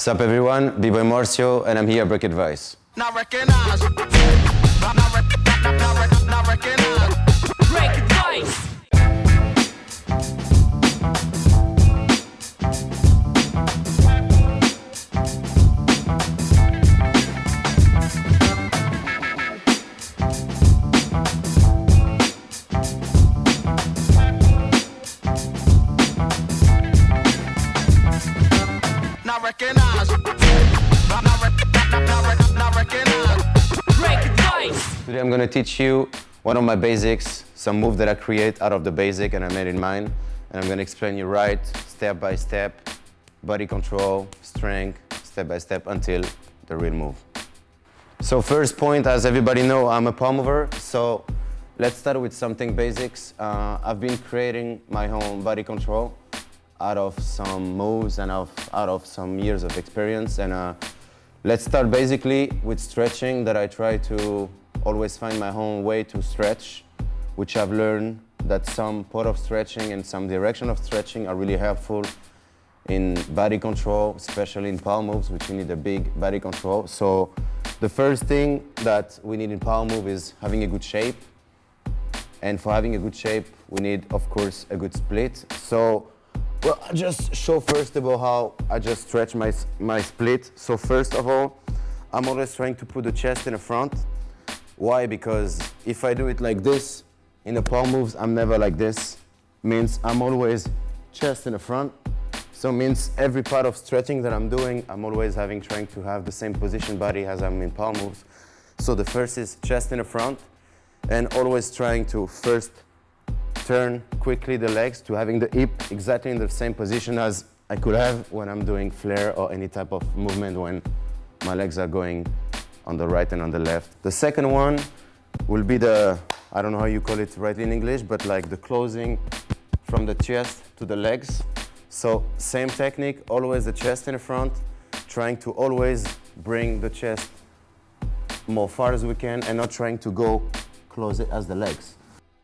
What's up everyone, B-Boy Marcio and I'm here at Break Advice. Not recognize. Not, not, not, not, not recognize. Break I'm gonna teach you one of my basics, some move that I create out of the basic and I made in mine. And I'm gonna explain you right, step by step, body control, strength, step by step until the real move. So first point, as everybody know, I'm a power mover. So let's start with something basics. Uh, I've been creating my own body control out of some moves and of, out of some years of experience. And uh, let's start basically with stretching that I try to always find my own way to stretch, which I've learned that some part of stretching and some direction of stretching are really helpful in body control, especially in power moves, which you need a big body control. So the first thing that we need in power move is having a good shape. And for having a good shape, we need, of course, a good split. So, well, I'll just show first of all how I just stretch my, my split. So first of all, I'm always trying to put the chest in the front. Why? Because if I do it like this, in the power moves, I'm never like this. Means I'm always chest in the front. So means every part of stretching that I'm doing, I'm always having trying to have the same position body as I'm in palm moves. So the first is chest in the front and always trying to first turn quickly the legs to having the hip exactly in the same position as I could have when I'm doing flare or any type of movement when my legs are going on the right and on the left. The second one will be the, I don't know how you call it right in English, but like the closing from the chest to the legs. So same technique, always the chest in front, trying to always bring the chest more far as we can and not trying to go close it as the legs.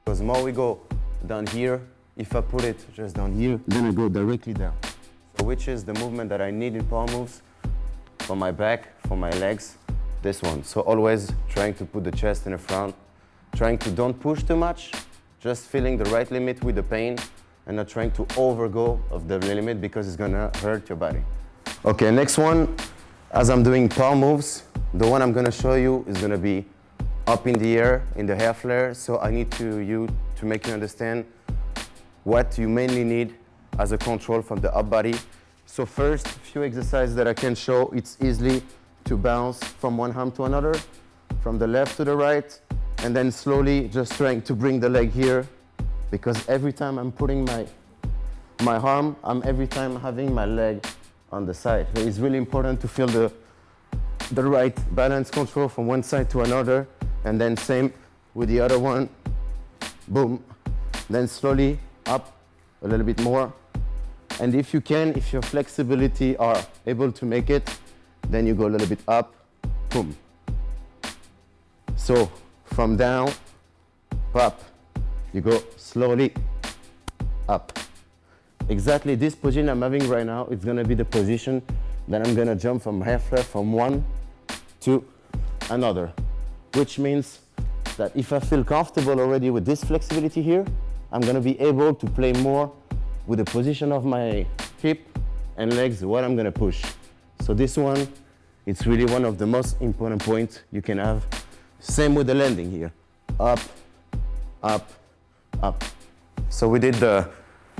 Because more we go down here, if I put it just down here, then I go directly down. So which is the movement that I need in power moves for my back, for my legs, this one. So always trying to put the chest in the front, trying to don't push too much, just feeling the right limit with the pain and not trying to overgo of the limit because it's gonna hurt your body. Okay, next one, as I'm doing power moves, the one I'm gonna show you is gonna be up in the air in the air flare. So I need to you to make you understand what you mainly need as a control from the up body. So first, few exercises that I can show, it's easily to bounce from one arm to another, from the left to the right, and then slowly just trying to bring the leg here, because every time I'm putting my, my arm, I'm every time having my leg on the side. So it's really important to feel the, the right balance control from one side to another, and then same with the other one, boom. Then slowly up a little bit more. And if you can, if your flexibility are able to make it, then you go a little bit up, boom. So from down, up, you go slowly up. Exactly this position I'm having right now, it's gonna be the position that I'm gonna jump from half flare from one to another, which means that if I feel comfortable already with this flexibility here, I'm gonna be able to play more with the position of my hip and legs, what I'm gonna push. So this one, it's really one of the most important points you can have. Same with the landing here. Up, up, up. So we did the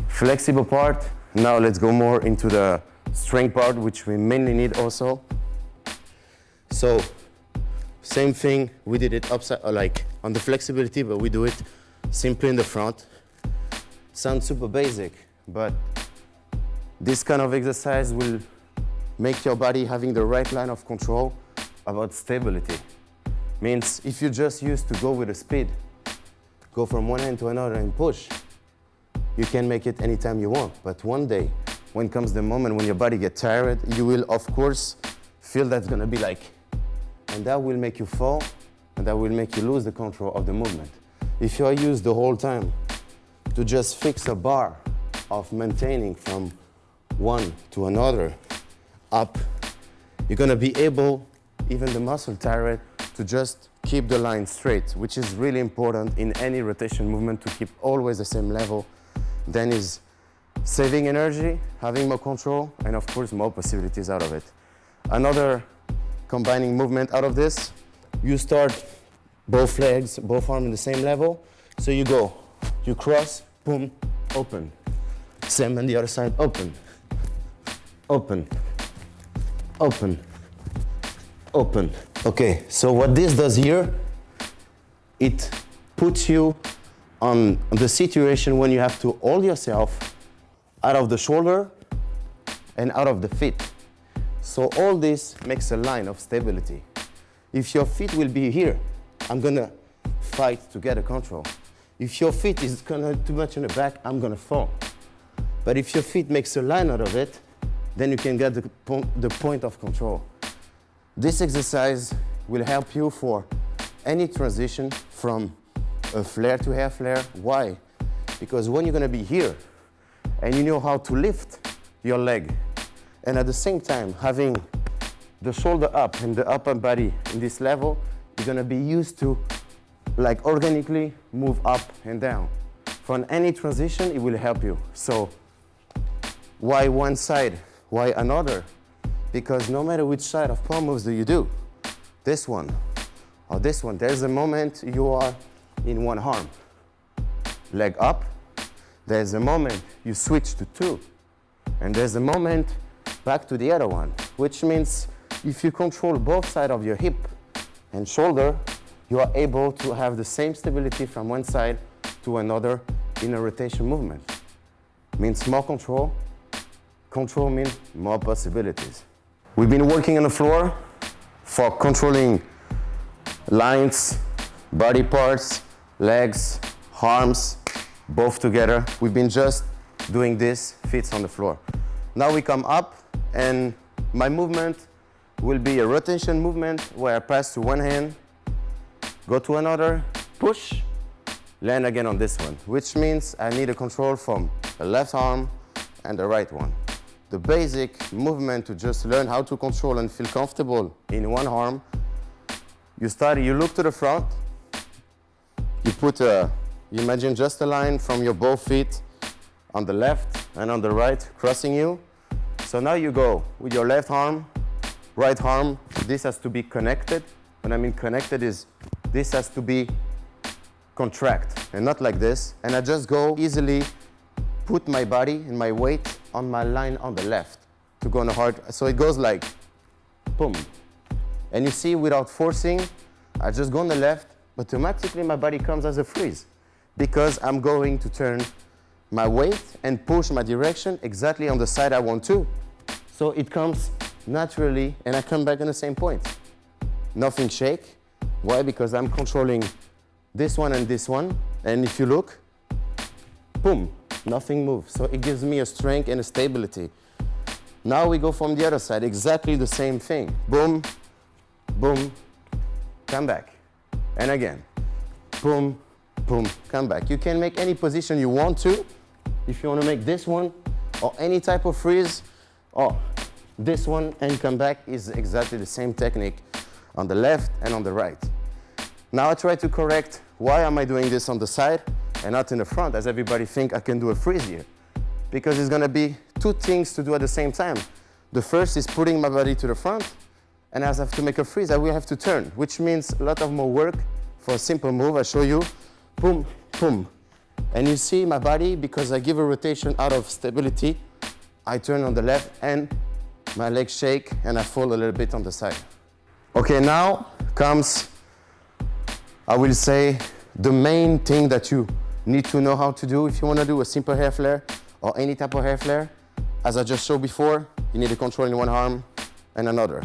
flexible part. Now let's go more into the strength part, which we mainly need also. So same thing, we did it upside, uh, like on the flexibility, but we do it simply in the front. Sounds super basic, but this kind of exercise will make your body having the right line of control about stability. Means if you just used to go with a speed, go from one end to another and push, you can make it anytime you want. But one day, when comes the moment when your body gets tired, you will, of course, feel that's gonna be like, and that will make you fall, and that will make you lose the control of the movement. If you are used the whole time to just fix a bar of maintaining from one to another, up, you're gonna be able, even the muscle tired, to just keep the line straight, which is really important in any rotation movement to keep always the same level. Then is saving energy, having more control, and of course more possibilities out of it. Another combining movement out of this, you start both legs, both arms in the same level. So you go, you cross, boom, open. Same on the other side, open, open, open, open. Okay, so what this does here, it puts you on the situation when you have to hold yourself out of the shoulder and out of the feet. So all this makes a line of stability. If your feet will be here, I'm gonna fight to get a control. If your feet is gonna too much in the back, I'm gonna fall. But if your feet makes a line out of it, then you can get the, po the point of control. This exercise will help you for any transition from a flare to half flare. Why? Because when you're gonna be here and you know how to lift your leg and at the same time having the shoulder up and the upper body in this level, you're gonna be used to like organically move up and down. For any transition, it will help you. So why one side? Why another? Because no matter which side of power moves do you do, this one or this one, there's a moment you are in one arm. Leg up, there's a moment you switch to two. And there's a moment back to the other one, which means if you control both sides of your hip and shoulder, you are able to have the same stability from one side to another in a rotation movement. Means more control. Control means more possibilities. We've been working on the floor for controlling lines, body parts, legs, arms, both together. We've been just doing this, feet on the floor. Now we come up and my movement will be a rotation movement where I pass to one hand, go to another, push, land again on this one, which means I need a control from the left arm and the right one. The basic movement to just learn how to control and feel comfortable in one arm, you start, you look to the front, you put a, you imagine just a line from your both feet on the left and on the right crossing you. So now you go with your left arm, right arm, this has to be connected. When I mean connected is this has to be contract and not like this. And I just go easily put my body and my weight on my line on the left to go on the hard. So it goes like boom. And you see without forcing, I just go on the left, automatically my body comes as a freeze because I'm going to turn my weight and push my direction exactly on the side I want to. So it comes naturally and I come back on the same point. Nothing shake. Why? Because I'm controlling this one and this one. And if you look, boom, nothing moves. So it gives me a strength and a stability. Now we go from the other side, exactly the same thing. Boom, boom, come back. And again, boom, boom, come back. You can make any position you want to. If you want to make this one or any type of freeze or this one and come back is exactly the same technique on the left and on the right. Now I try to correct why am I doing this on the side and not in the front as everybody think I can do a freeze here. Because it's gonna be two things to do at the same time. The first is putting my body to the front and as I have to make a freeze, I will have to turn, which means a lot of more work for a simple move. I show you, boom, boom. And you see my body, because I give a rotation out of stability, I turn on the left and my legs shake and I fall a little bit on the side. Okay, now comes, I will say, the main thing that you need to know how to do if you want to do a simple air flare or any type of air flare. As I just showed before, you need to control in one arm and another.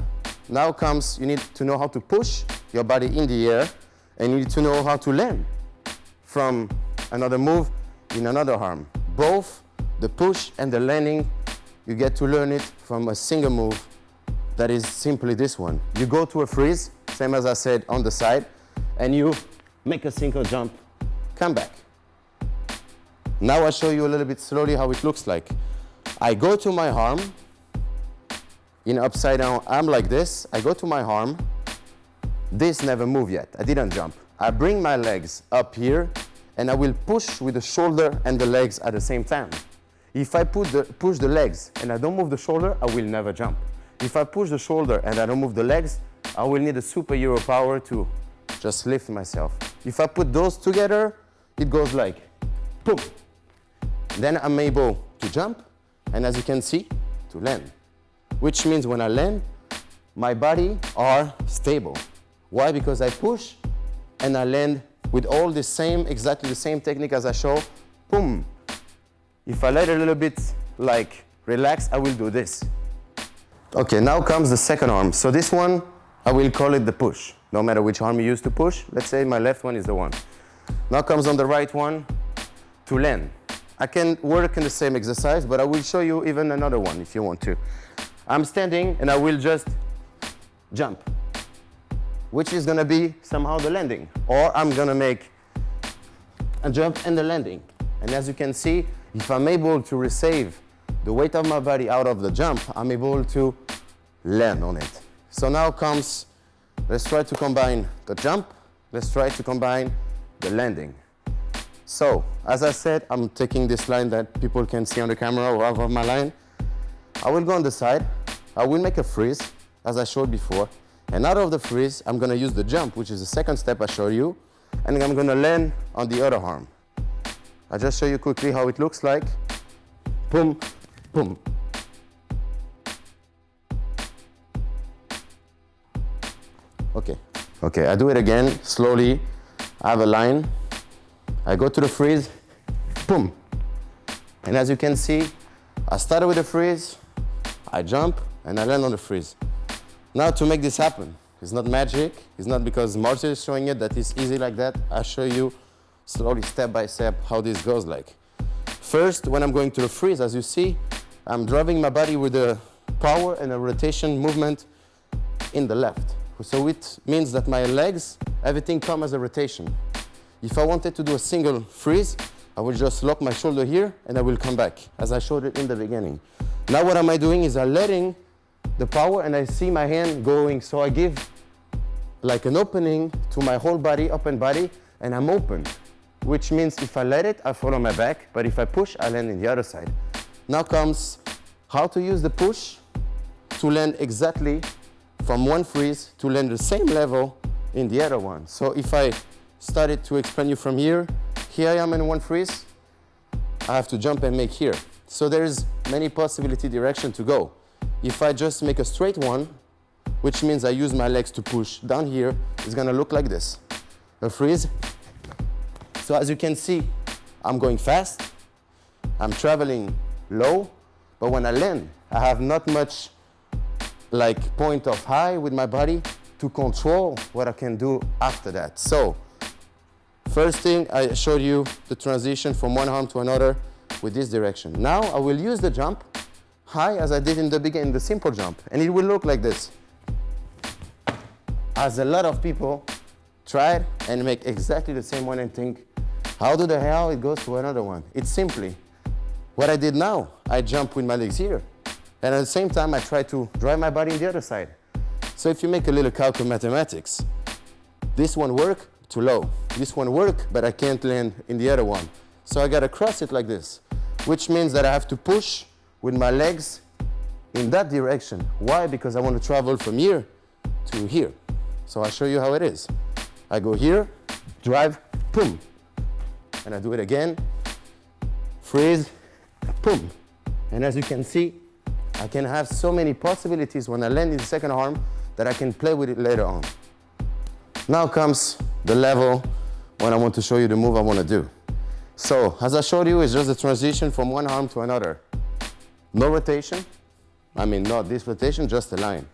Now comes, you need to know how to push your body in the air and you need to know how to land from another move in another arm. Both the push and the landing, you get to learn it from a single move that is simply this one. You go to a freeze, same as I said on the side, and you make a single jump, come back. Now I'll show you a little bit slowly how it looks like. I go to my arm, in upside down, I'm like this. I go to my arm. This never moved yet. I didn't jump. I bring my legs up here and I will push with the shoulder and the legs at the same time. If I the, push the legs and I don't move the shoulder, I will never jump. If I push the shoulder and I don't move the legs, I will need a superhero power to just lift myself. If I put those together, it goes like boom. Then I'm able to jump and as you can see, to land. Which means when I land, my body are stable. Why? Because I push and I land with all the same, exactly the same technique as I show, boom. If I let a little bit like relax, I will do this. Okay, now comes the second arm. So this one, I will call it the push. No matter which arm you use to push, let's say my left one is the one. Now comes on the right one to land. I can work in the same exercise, but I will show you even another one if you want to. I'm standing and I will just jump, which is gonna be somehow the landing. Or I'm gonna make a jump and the landing. And as you can see, if I'm able to receive the weight of my body out of the jump, I'm able to land on it. So now comes, let's try to combine the jump, let's try to combine the landing. So, as I said, I'm taking this line that people can see on the camera or of my line. I will go on the side, I will make a freeze, as I showed before, and out of the freeze, I'm gonna use the jump, which is the second step I showed you, and I'm gonna land on the other arm. I'll just show you quickly how it looks like. Boom, boom. Okay, okay, I do it again, slowly. I have a line, I go to the freeze, boom. And as you can see, I started with the freeze, I jump, and I land on the freeze. Now to make this happen, it's not magic, it's not because Marcio is showing it that it's easy like that. I show you slowly, step by step, how this goes like. First, when I'm going to the freeze, as you see, I'm driving my body with a power and a rotation movement in the left. So it means that my legs, everything come as a rotation. If I wanted to do a single freeze, I will just lock my shoulder here and I will come back, as I showed it in the beginning. Now what am I doing is I'm letting the power and I see my hand going, so I give like an opening to my whole body, open body, and I'm open. Which means if I let it, I fall on my back, but if I push, I land in the other side. Now comes how to use the push to land exactly from one freeze to land the same level in the other one. So if I started to expand you from here. Here I am in one freeze. I have to jump and make here. So there's many possibility direction to go. If I just make a straight one, which means I use my legs to push down here, it's gonna look like this. A freeze. So as you can see, I'm going fast. I'm traveling low, but when I land, I have not much like point of high with my body to control what I can do after that. So First thing, I showed you the transition from one arm to another with this direction. Now I will use the jump high as I did in the beginning, the simple jump, and it will look like this. As a lot of people try and make exactly the same one and think, how do the hell it goes to another one? It's simply what I did now. I jump with my legs here, and at the same time I try to drive my body in the other side. So if you make a little calc of mathematics, this one work, too low. This one work, but I can't land in the other one. So I gotta cross it like this, which means that I have to push with my legs in that direction. Why? Because I want to travel from here to here. So I'll show you how it is. I go here, drive, boom. And I do it again, freeze, boom. And as you can see, I can have so many possibilities when I land in the second arm that I can play with it later on. Now comes the level when I want to show you the move I want to do. So, as I showed you, it's just a transition from one arm to another. No rotation. I mean, not this rotation, just a line.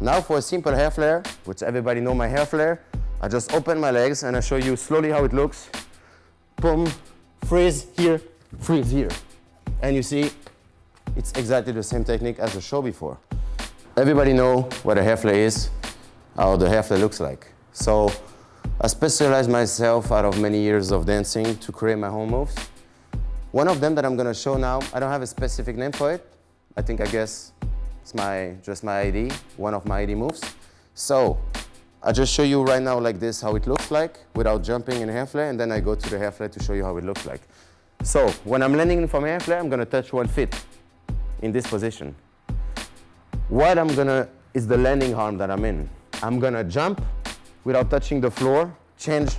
Now for a simple air flare, which everybody know my air flare, I just open my legs and I show you slowly how it looks. Boom, freeze here, freeze here. And you see, it's exactly the same technique as the show before. Everybody know what a air flare is, how the air flare looks like. So I specialized myself out of many years of dancing to create my own moves. One of them that I'm gonna show now, I don't have a specific name for it. I think, I guess, It's my, just my ID, one of my ID moves. So I just show you right now like this how it looks like without jumping in half flare and then I go to the half flare to show you how it looks like. So when I'm landing from half flare, I'm gonna touch one foot in this position. What I'm gonna, is the landing arm that I'm in. I'm gonna jump without touching the floor, change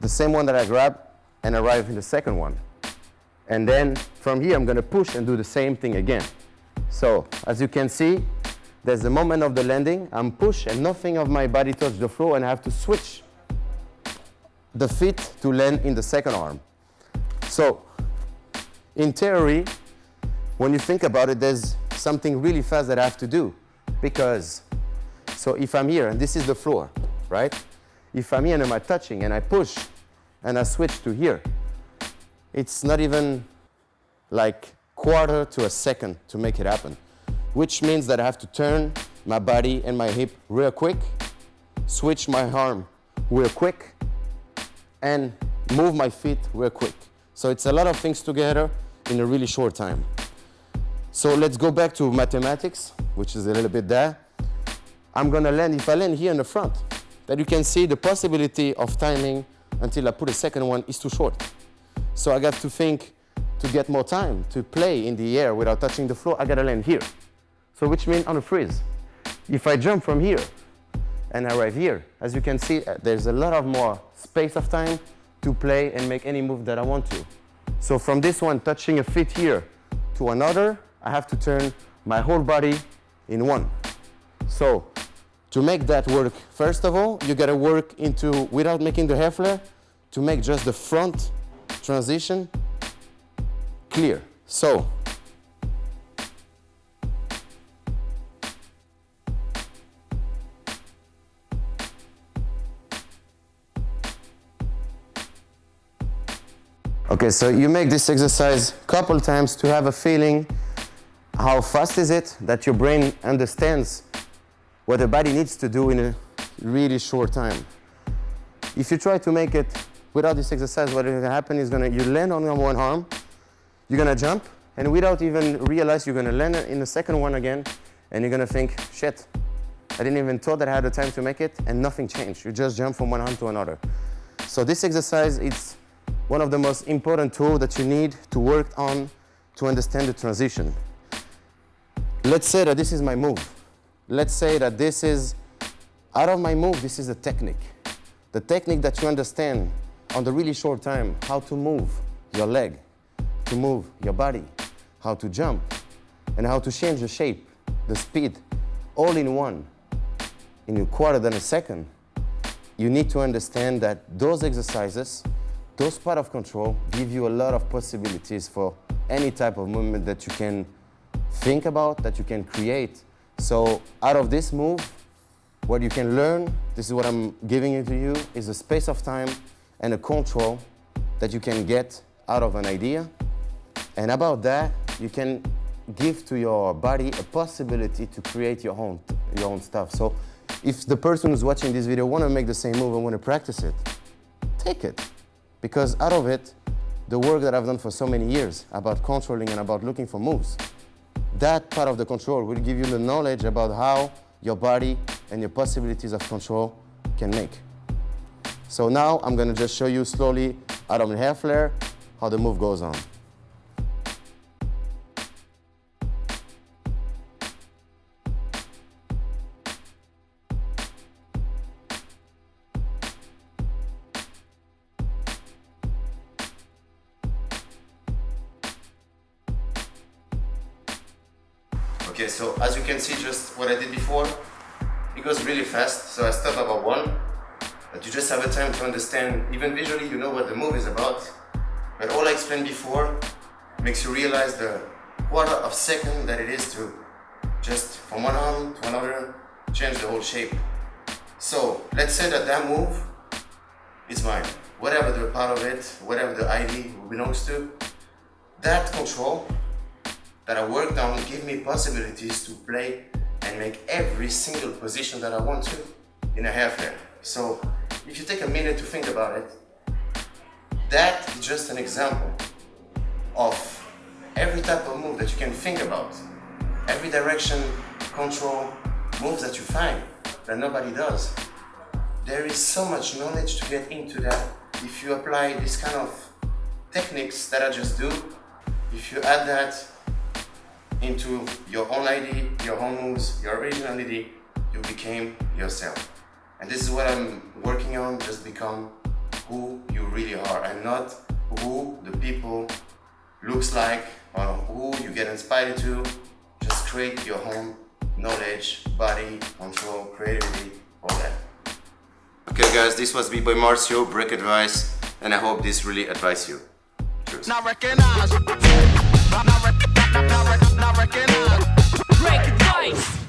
the same one that I grabbed and arrive in the second one. And then from here, I'm gonna push and do the same thing again. So as you can see, there's the moment of the landing, I'm push and nothing of my body touch the floor and I have to switch the feet to land in the second arm. So in theory, when you think about it, there's something really fast that I have to do because, so if I'm here and this is the floor, right? If I'm here and I'm touching and I push and I switch to here, it's not even like quarter to a second to make it happen, which means that I have to turn my body and my hip real quick, switch my arm real quick, and move my feet real quick. So it's a lot of things together in a really short time. So let's go back to mathematics, which is a little bit there. I'm gonna land, if I land here in the front, that you can see the possibility of timing until I put a second one is too short. So I got to think to get more time to play in the air without touching the floor, I gotta land here. So which means on a freeze. If I jump from here and arrive here, as you can see, uh, there's a lot of more space of time to play and make any move that I want to. So from this one, touching a feet here to another, I have to turn my whole body in one. So to make that work, first of all, you gotta work into, without making the half flare, to make just the front transition clear. So Okay, so you make this exercise a couple times to have a feeling how fast is it that your brain understands what the body needs to do in a really short time. If you try to make it without this exercise, what is going to happen is gonna, you land on one arm, you're gonna jump, and without even realize you're gonna land in the second one again, and you're gonna think, shit, I didn't even thought that I had the time to make it, and nothing changed. You just jump from one arm to another. So this exercise is one of the most important tools that you need to work on to understand the transition. Let's say that this is my move. Let's say that this is, out of my move, this is a technique. The technique that you understand on the really short time, how to move your leg, to move your body, how to jump, and how to change the shape, the speed, all in one, in a quarter than a second, you need to understand that those exercises, those part of control, give you a lot of possibilities for any type of movement that you can think about, that you can create. So out of this move, what you can learn, this is what I'm giving it to you, is a space of time and a control that you can get out of an idea and about that, you can give to your body a possibility to create your own, your own stuff. So if the person who's watching this video want to make the same move and want to practice it, take it. Because out of it, the work that I've done for so many years about controlling and about looking for moves, that part of the control will give you the knowledge about how your body and your possibilities of control can make. So now I'm going to just show you slowly out of the half flare how the move goes on. What I did before, it goes really fast, so I stop about one, but you just have a time to understand, even visually you know what the move is about, but all I explained before makes you realize the quarter of second that it is to just from one arm to another change the whole shape. So let's say that that move is mine, whatever the part of it, whatever the ID belongs to, that control that I worked on give me possibilities to play and make every single position that I want to in a half flare. So if you take a minute to think about it, that is just an example of every type of move that you can think about, every direction control moves that you find that nobody does. There is so much knowledge to get into that. If you apply this kind of techniques that I just do, if you add that into your own ID, your own moves, your originality, you became yourself. And this is what I'm working on, just become who you really are and not who the people looks like or who you get inspired to. Just create your own knowledge, body, control, creativity, all that. Okay guys, this was B-Boy Marcio, Break Advice, and I hope this really advised you. Cheers. Not recognize. Not, recognize. Uh, Break advice.